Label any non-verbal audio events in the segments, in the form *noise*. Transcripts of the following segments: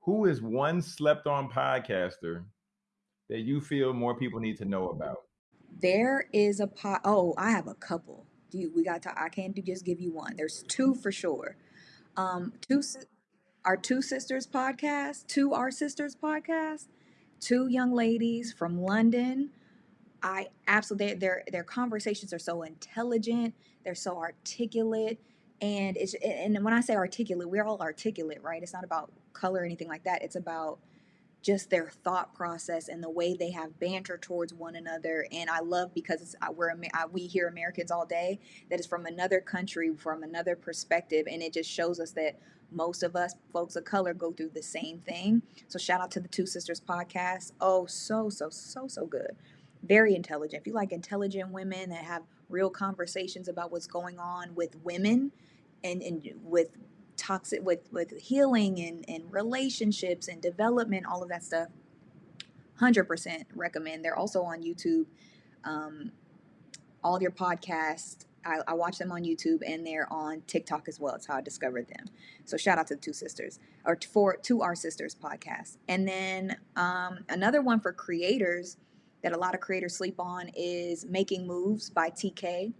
who is one slept on podcaster that you feel more people need to know about? There is a pot. Oh, I have a couple. Do you, we got to? I can't do, just give you one. There's two for sure. Um, two our two sisters podcast, two our sisters podcast, two young ladies from London. I absolutely their their conversations are so intelligent. They're so articulate, and it's and when I say articulate, we're all articulate, right? It's not about color or anything like that. It's about just their thought process and the way they have banter towards one another. And I love because we're we hear Americans all day that is from another country, from another perspective, and it just shows us that most of us folks of color go through the same thing. So shout out to the Two Sisters podcast. Oh, so so so so good. Very intelligent. If you like intelligent women that have real conversations about what's going on with women and, and with toxic with with healing and and relationships and development all of that stuff 100% recommend. They're also on youtube. Um, all your podcasts I, I, watch them on youtube and they're on tiktok as well. It's how i discovered them. So shout out to the two sisters or for to our sisters podcast. And then um, another one for creators that a lot of creators sleep on is making moves by tk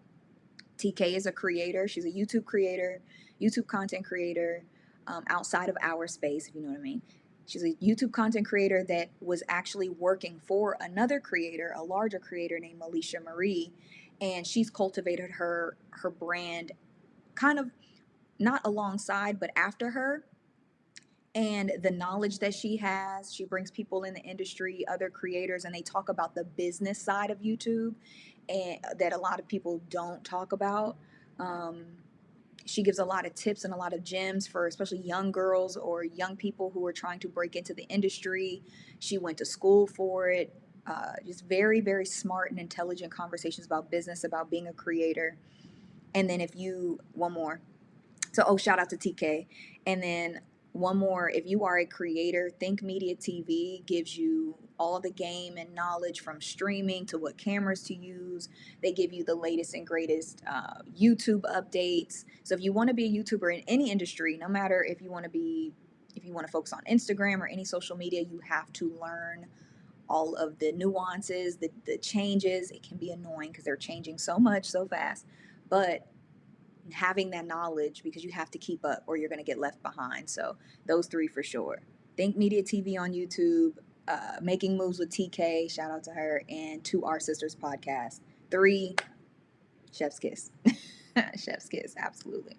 tk is a creator she's a youtube creator YouTube content creator um, outside of our space, if you know what I mean. She's a YouTube content creator that was actually working for another creator, a larger creator named Alisha Marie, and she's cultivated her her brand kind of not alongside but after her and the knowledge that she has she brings people in the industry other creators and they talk about the business side of youtube and that a lot of people don't talk about um, she gives a lot of tips and a lot of gems for especially young girls or young people who are trying to break into the industry. She went to school for it. Uh, just very, very smart and intelligent conversations about business, about being a creator. And then if you, one more. So, oh, shout out to TK. And then one more, if you are a creator, Think Media TV gives you all the game and knowledge from streaming to what cameras to use. They give you the latest and greatest uh, YouTube updates. So if you want to be a YouTuber in any industry, no matter if you want to be, if you want to focus on Instagram or any social media, you have to learn all of the nuances, the, the changes. It can be annoying because they're changing so much so fast. But having that knowledge because you have to keep up or you're going to get left behind. So those three for sure. Think Media TV on YouTube, uh, Making Moves with TK, shout out to her, and to Our Sisters podcast. Three, Chef's Kiss. *laughs* Chef's Kiss, absolutely.